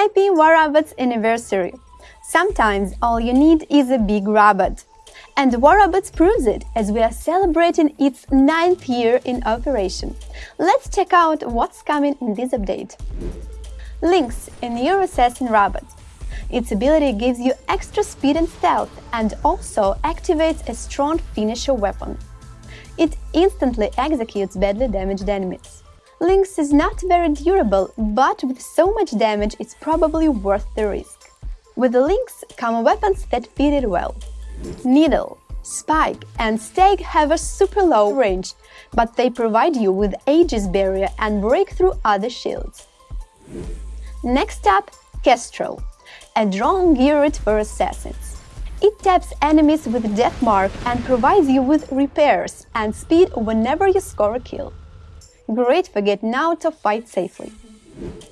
Happy War Robots anniversary! Sometimes all you need is a big robot. And War Robots proves it, as we are celebrating its ninth year in operation. Let's check out what's coming in this update. Lynx, a new assassin robot. Its ability gives you extra speed and stealth, and also activates a strong finisher weapon. It instantly executes badly damaged enemies. Lynx is not very durable, but with so much damage it's probably worth the risk. With the Lynx come weapons that fit it well. Needle, Spike and Stake have a super low range, but they provide you with Aegis barrier and break through other shields. Next up, Kestrel, a drone geared for assassins. It taps enemies with Death Mark and provides you with repairs and speed whenever you score a kill. Great for getting out of fight safely.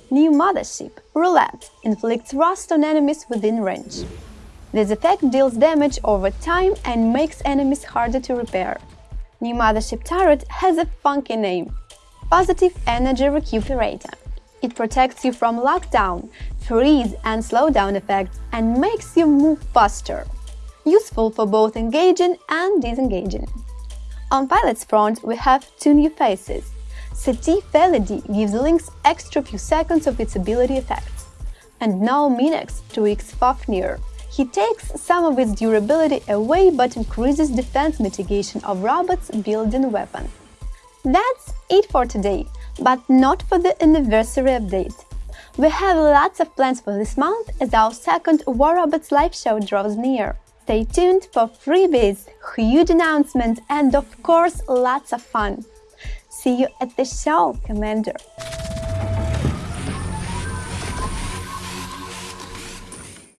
New Mothership, Roulette, inflicts rust on enemies within range. This effect deals damage over time and makes enemies harder to repair. New Mothership Turret has a funky name – Positive Energy Recuperator. It protects you from lockdown, freeze and slowdown effects and makes you move faster. Useful for both engaging and disengaging. On Pilot's front, we have two new faces. Setif Veledi gives Lynx extra few seconds of its ability effects. And now Minax tweaks Fafnir. He takes some of its durability away but increases defense mitigation of robots building weapons. That's it for today, but not for the anniversary update. We have lots of plans for this month as our second War Robots live show draws near. Stay tuned for freebies, huge announcements and of course lots of fun. See you at the show, Commander!